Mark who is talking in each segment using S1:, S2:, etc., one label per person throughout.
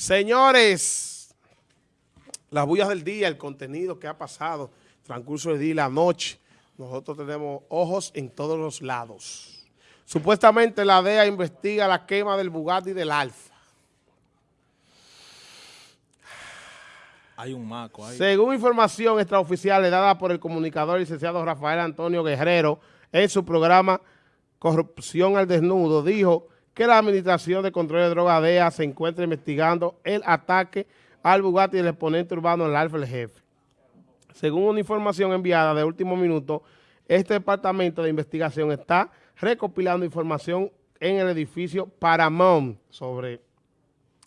S1: Señores, las bullas del día, el contenido que ha pasado, transcurso del día y la noche, nosotros tenemos ojos en todos los lados. Supuestamente la DEA investiga la quema del Bugatti y del Alfa.
S2: Hay un maco ahí.
S1: Según información extraoficial dada por el comunicador licenciado Rafael Antonio Guerrero en su programa Corrupción al Desnudo, dijo que la Administración de Control de Drogas DEA se encuentra investigando el ataque al Bugatti del exponente urbano el Alfa el Jefe. Según una información enviada de último minuto, este departamento de investigación está recopilando información en el edificio Paramount sobre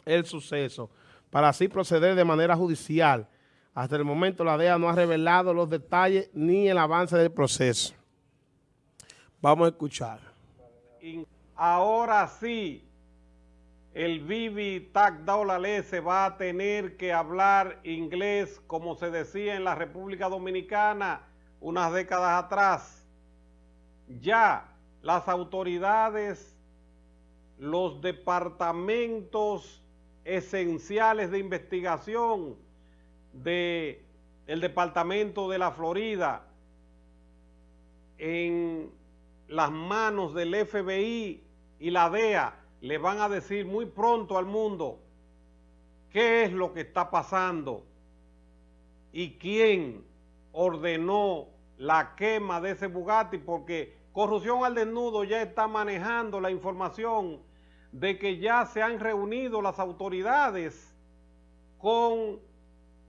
S1: el suceso, para así proceder de manera judicial. Hasta el momento la DEA no ha revelado los detalles ni el avance del proceso. Vamos a escuchar.
S3: Ahora sí, el Vivi Tagdaolale se va a tener que hablar inglés como se decía en la República Dominicana unas décadas atrás. Ya las autoridades, los departamentos esenciales de investigación del el Departamento de la Florida en las manos del FBI y la DEA le van a decir muy pronto al mundo qué es lo que está pasando y quién ordenó la quema de ese Bugatti, porque Corrupción al Desnudo ya está manejando la información de que ya se han reunido las autoridades con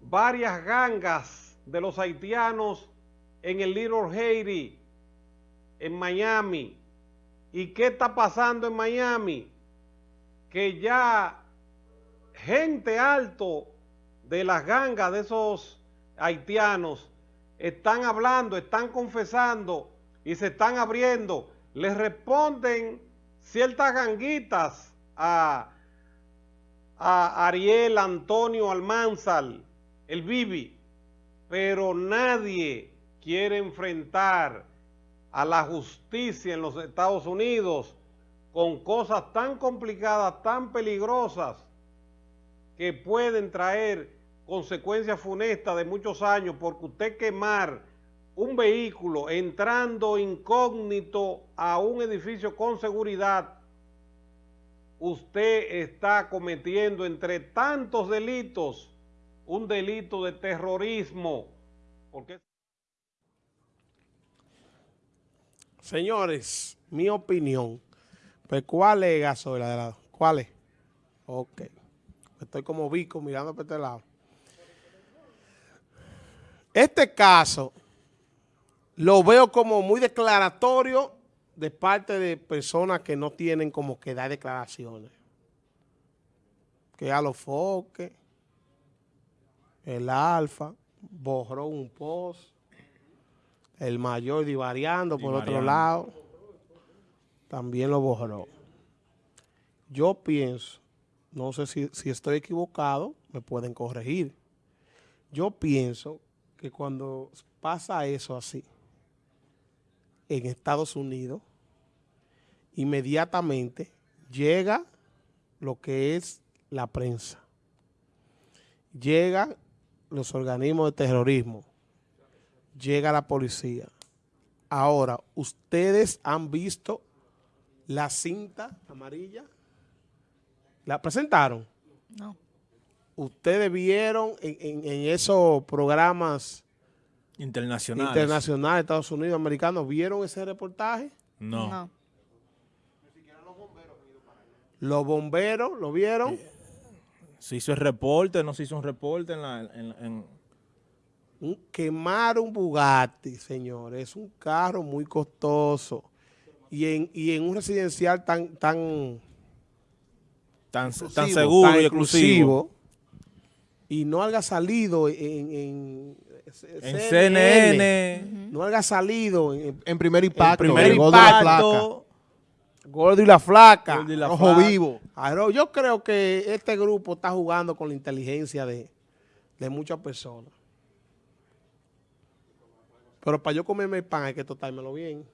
S3: varias gangas de los haitianos en el Little Haiti, en Miami. ¿Y qué está pasando en Miami? Que ya gente alto de las gangas de esos haitianos están hablando, están confesando y se están abriendo. Les responden ciertas ganguitas a, a Ariel Antonio Almanzal, el Bibi, pero nadie quiere enfrentar a la justicia en los Estados Unidos con cosas tan complicadas, tan peligrosas, que pueden traer consecuencias funestas de muchos años, porque usted quemar un vehículo entrando incógnito a un edificio con seguridad, usted está cometiendo entre tantos delitos un delito de terrorismo. Porque
S1: Señores, mi opinión. Pues, ¿cuál es, Gasola? ¿Cuál es? Ok. Estoy como bico mirando para este lado. Este caso lo veo como muy declaratorio de parte de personas que no tienen como que dar declaraciones. Que a los foques, el alfa, borró un post, el mayor divariando por otro lado, también lo borró. Yo pienso, no sé si, si estoy equivocado, me pueden corregir. Yo pienso que cuando pasa eso así, en Estados Unidos, inmediatamente llega lo que es la prensa. Llegan los organismos de terrorismo, llega la policía. Ahora, ¿ustedes han visto la cinta amarilla? ¿La presentaron?
S2: No.
S1: ¿Ustedes vieron en, esos programas
S2: internacionales
S1: internacionales, Estados Unidos, americanos, vieron ese reportaje?
S2: No. no.
S1: Los bomberos, ¿lo vieron?
S2: Se hizo el reporte, no se hizo un reporte en la... En,
S1: quemar un Bugatti, señores, es un carro muy costoso. Y en, y en un residencial tan tan
S2: tan, tan seguro y exclusivo,
S1: y no haya salido en, en,
S2: CNN,
S1: no haya salido en, primer impacto,
S2: en primer impacto,
S1: Gordo y la flaca,
S2: Gordo y la ojo vivo.
S1: Yo creo que este grupo está jugando con la inteligencia de, de muchas personas. Pero para yo comerme el pan hay que totármelo bien.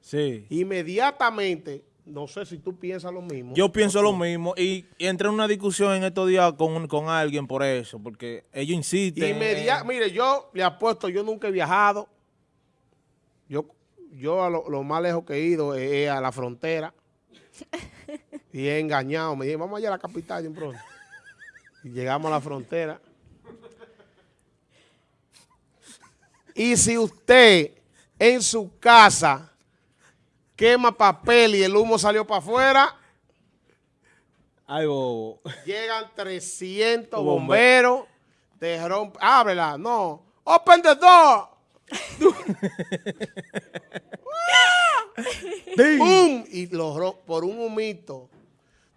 S2: Sí.
S1: Inmediatamente No sé si tú piensas lo mismo.
S2: Yo pienso lo mismo y, y entré en una discusión en estos días con, con alguien por eso, porque ellos insisten.
S1: Inmedia-
S2: en-
S1: mire, yo le apuesto, yo nunca he viajado. Yo, yo a lo, lo más lejos que he ido es, es a la frontera. y he engañado. Me dije, vamos allá a la capital de un pronto. Y llegamos a la frontera. Y si usted en su casa quema papel y el humo salió para afuera,
S2: Ay, bobo.
S1: Llegan 300
S2: Bombe-
S1: bomberos, te rompen, ábrela, no, open the door. ¡Bum! Y lo ro- por un humito.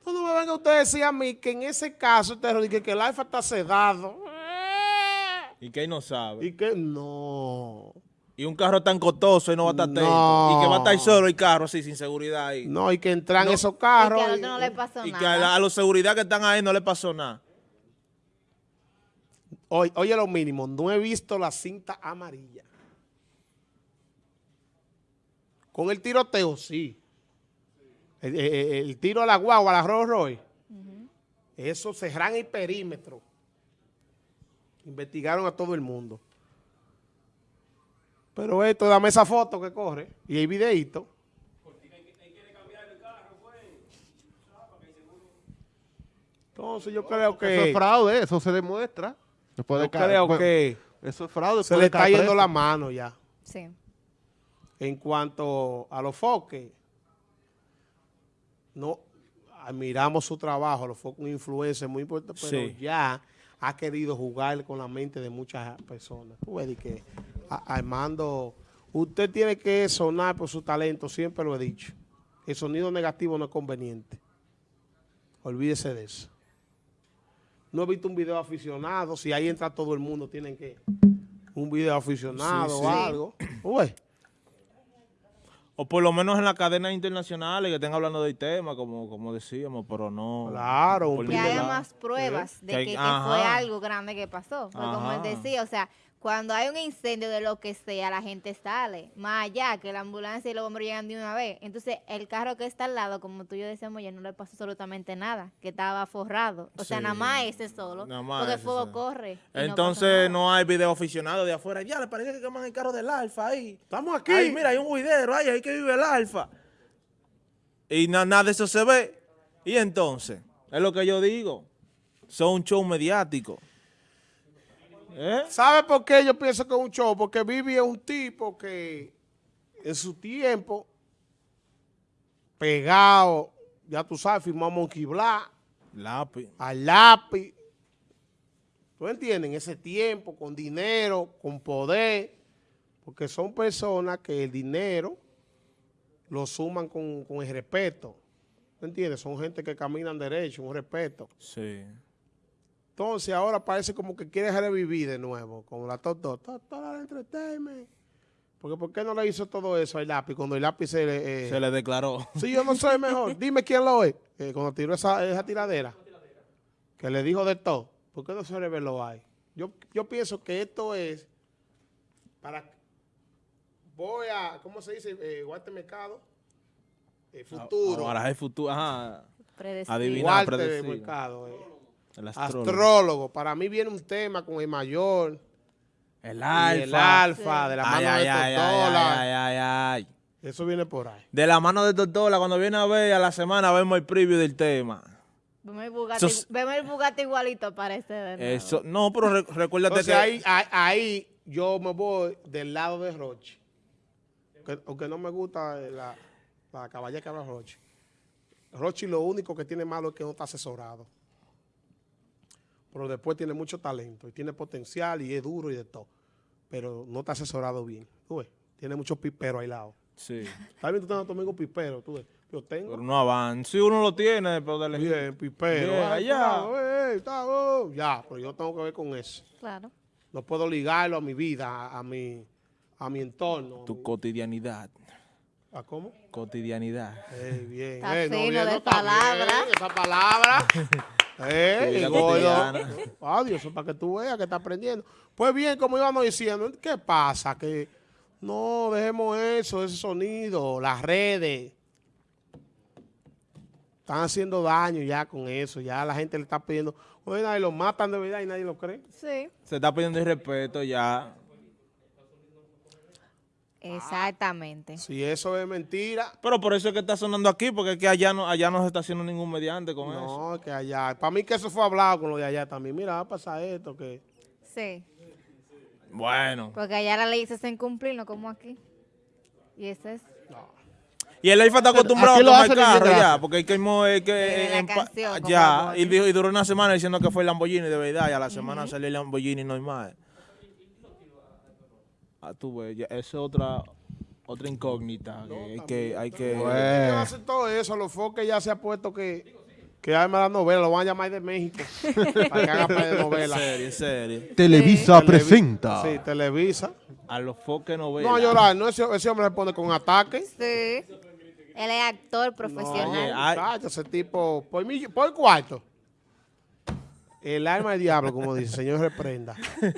S1: No, no me venga usted a decir a mí que en ese caso usted dice que el alfa está sedado.
S2: Y que él no sabe.
S1: Y que no.
S2: Y un carro tan costoso y no va a estar atento.
S1: No.
S2: Y que va a estar solo el carro así, sin seguridad ahí.
S1: No, y que entran esos
S4: Y que
S1: carros. y-
S4: otro no le pasó
S2: y
S4: nada.
S2: que a, la- a los seguridad que están ahí no le pasó nada.
S1: Oye, oye, lo mínimo, no he visto la cinta amarilla. Con el tiroteo, sí. El, el- el tiro a la guagua, a la Rolls Royce. Eso cerran el perímetro. Investigaron a todo el mundo. Pero esto, dame esa foto que corre y el videíto. Entonces yo creo
S5: Eso
S1: que,
S5: es fraude, eso se demuestra. Después de
S1: yo
S5: ca-
S1: creo
S5: bueno,
S1: que
S5: Eso es fraude.
S1: se le
S5: de
S1: está yendo
S5: preso.
S1: la mano ya.
S4: Sí.
S1: En cuanto a los foques, no admiramos su trabajo, los foques un influencer muy importante, pero
S2: Sí.
S1: ya ha querido jugar con la mente de muchas personas. Tú ves que a- Armando, usted tiene que sonar por su talento, siempre lo he dicho. El sonido negativo no es conveniente. Olvídese de eso. No he visto un video aficionado, si ahí entra todo el mundo, tienen que un video aficionado
S2: Sí,
S1: o algo. Ué.
S2: O por lo menos en las cadenas internacionales que estén hablando del tema, como, como decíamos, pero no.
S1: Claro,
S4: Que haya más pruebas de
S2: Que
S4: fue algo grande que pasó. Como él decía, o sea, cuando hay un incendio de lo que sea, la gente sale. Más allá que la ambulancia y los bomberos llegan de una vez. Entonces, el carro que está al lado, como tú y yo decíamos, ya no le pasó absolutamente nada. Que estaba forrado. O sea,
S2: Sí.
S4: nada más ese solo.
S2: Nada más
S4: porque el fuego corre. no
S2: Entonces no, hay video aficionado de afuera. Ya, le parece que queman el carro del Alfa ahí.
S1: Estamos aquí.
S2: Ay, mira, hay un juidero, ay, ahí que vive el Alfa. Y na- nada de eso se ve. Y entonces, es lo que yo digo. Son un show mediático. ¿Eh?
S1: ¿Sabe por qué yo pienso que es un show? Porque Vivi es un tipo que en su tiempo, pegado, ya tú sabes, firmó a Monkey Black,
S2: Lápiz.
S1: al lápiz. ¿Tú entiendes? En ese tiempo, con dinero, con poder, porque son personas que el dinero lo suman con, con el respeto. ¿Tú entiendes? Son gente que caminan derecho, un respeto.
S2: Sí.
S1: Entonces ahora parece como que quiere revivir de nuevo, con la Top Dog Entertainment. Porque ¿por qué no le hizo todo eso al lápiz? Cuando el lápiz se le... eh,
S2: Se le declaró.
S1: Sí, yo no soy mejor. Dime quién lo es. Eh, cuando tiró esa, esa tiradera. Que le dijo de todo. ¿Por qué no se reveló ahí? Yo, yo pienso que esto es para... Voy a... ¿Cómo se dice? Eh, Walter Mercado. Eh, futuro.
S2: Ahora es futuro. Ajá.
S4: Predecible.
S2: Adivina.
S1: Walter
S2: predecible.
S1: Mercado. eh.
S2: El astrólogo.
S1: Astrólogo. Para mí viene un tema con el mayor...
S2: El
S1: Y
S2: alfa.
S1: el alfa,
S4: Sí.
S1: de la
S2: Ay,
S1: mano
S2: ay,
S1: de
S2: ay,
S1: Totola.
S2: ay, ay, ay, ay.
S1: Eso viene por ahí.
S2: De la mano de Totola, cuando viene a ver a la semana, vemos el preview del tema.
S4: Vemos el Bugatti, vemos el Bugatti igualito, parece. de nuevo.
S2: Eso, no, pero re- recuérdate
S1: Entonces
S2: que
S1: ahí, ahí, ahí yo me voy del lado de Roche. Aunque, aunque no me gusta la, la caballa que habla Roche. Roche lo único que tiene malo es que no está asesorado. Pero después tiene mucho talento y tiene potencial y es duro y de todo. Pero no está asesorado bien. Tú ves, tiene muchos piperos lado.
S2: Sí,
S1: Está bien, tú tienes domingo pipero, tú ves. Yo tengo.
S2: pero no avanza. Si uno lo tiene, pero de elegir.
S1: Bien, pipero.
S2: Bien, allá.
S1: eh, oh. Ya, pero yo tengo que ver con eso.
S4: Claro.
S1: No puedo ligarlo a mi vida, a, a mi, a mi entorno.
S2: Tu cotidianidad.
S1: ¿A cómo?
S2: Cotidianidad.
S1: Eh, bien.
S4: Está
S1: eh,
S4: fino
S1: bien,
S4: de
S1: está
S4: palabra.
S1: bien, esa palabra. eh, gordo.
S2: cotidiana.
S1: Adiós, eso es para que tú veas que está aprendiendo. Pues bien, como íbamos diciendo, ¿qué pasa? Que no dejemos eso, ese sonido, las redes. Están haciendo daño ya con eso. Ya la gente le está pidiendo. Oye, y lo matan de verdad y nadie lo cree.
S4: Sí.
S2: Se está pidiendo el respeto ya.
S4: Exactamente.
S1: Si eso es mentira,
S2: Pero por eso es que está sonando aquí, porque es que allá no, allá no se está haciendo ningún mediante con eso.
S1: no, que allá. Para mí que eso fue hablado con lo de allá también. Mira, va a pasar esto, que...
S4: Sí.
S2: Bueno.
S4: Porque allá la ley se hace incumplir, no como aquí. Y eso es.
S2: Y el IFA está acostumbrado a tomar carro ya, porque hay que, es que
S4: la
S2: en
S4: canción,
S2: ya, y, dijo- y duró una semana diciendo que fue el Lamborghini de verdad, y a la semana salió el Lamborghini normal. Ah, tú ves, ya, esa es otra, otra incógnita que hay que, hay que
S1: ¿Qué va a hacer todo eso? Los foques ya se ha puesto que, que arma la novela, lo van a llamar de México. para que haga par de
S2: en
S1: novela.
S2: serio, en serio.
S5: Televisa
S1: Televi-
S5: presenta.
S1: Sí, Televisa.
S2: A los foques novelas.
S1: No a llorar, no, ese, ese hombre se pone con ataque.
S4: Sí. Él es actor
S1: No,
S4: profesional.
S1: Muchacho, ese tipo, por, mi- por cuarto. El alma del diablo, como dice, señor reprenda.